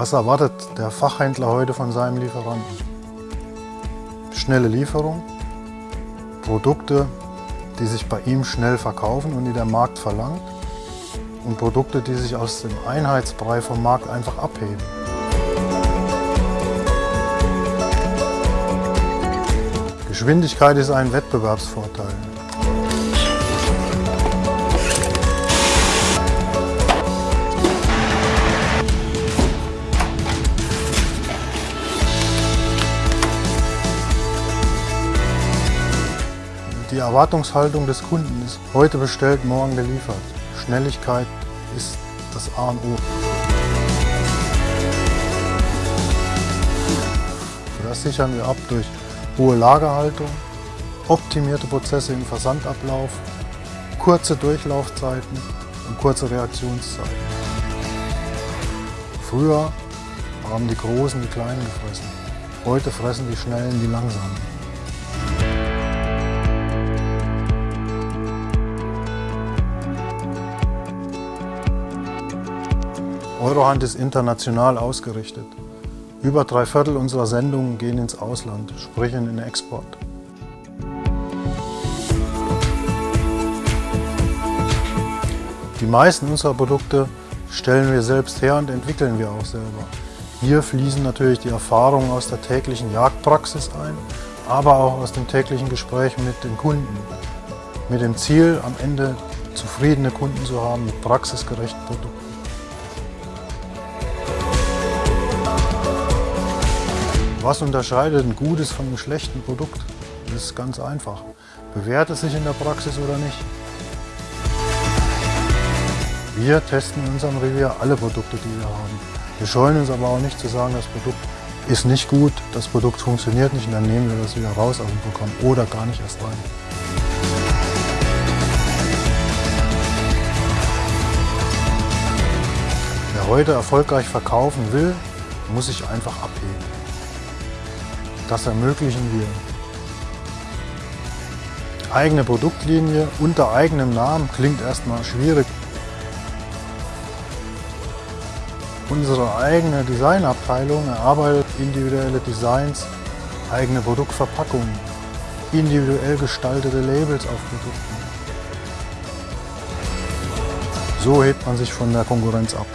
Was erwartet der Fachhändler heute von seinem Lieferanten? Schnelle Lieferung, Produkte, die sich bei ihm schnell verkaufen und die der Markt verlangt und Produkte, die sich aus dem Einheitsbrei vom Markt einfach abheben. Geschwindigkeit ist ein Wettbewerbsvorteil. Die Erwartungshaltung des Kunden ist heute bestellt, morgen geliefert. Schnelligkeit ist das A und O. Das sichern wir ab durch hohe Lagerhaltung, optimierte Prozesse im Versandablauf, kurze Durchlaufzeiten und kurze Reaktionszeiten. Früher haben die Großen die Kleinen gefressen. Heute fressen die Schnellen die Langsamen. Eurohand ist international ausgerichtet. Über drei Viertel unserer Sendungen gehen ins Ausland, sprich in den Export. Die meisten unserer Produkte stellen wir selbst her und entwickeln wir auch selber. Hier fließen natürlich die Erfahrungen aus der täglichen Jagdpraxis ein, aber auch aus dem täglichen Gespräch mit den Kunden. Mit dem Ziel, am Ende zufriedene Kunden zu haben mit praxisgerechten Produkten. Was unterscheidet ein gutes von einem schlechten Produkt? Das ist ganz einfach. Bewährt es sich in der Praxis oder nicht? Wir testen in unserem Revier alle Produkte, die wir haben. Wir scheuen uns aber auch nicht zu sagen, das Produkt ist nicht gut, das Produkt funktioniert nicht und dann nehmen wir das wieder raus aus dem Programm oder gar nicht erst rein. Wer heute erfolgreich verkaufen will, muss sich einfach abheben. Das ermöglichen wir. Eigene Produktlinie unter eigenem Namen klingt erstmal schwierig. Unsere eigene Designabteilung erarbeitet individuelle Designs, eigene Produktverpackungen, individuell gestaltete Labels auf Produkten. So hebt man sich von der Konkurrenz ab.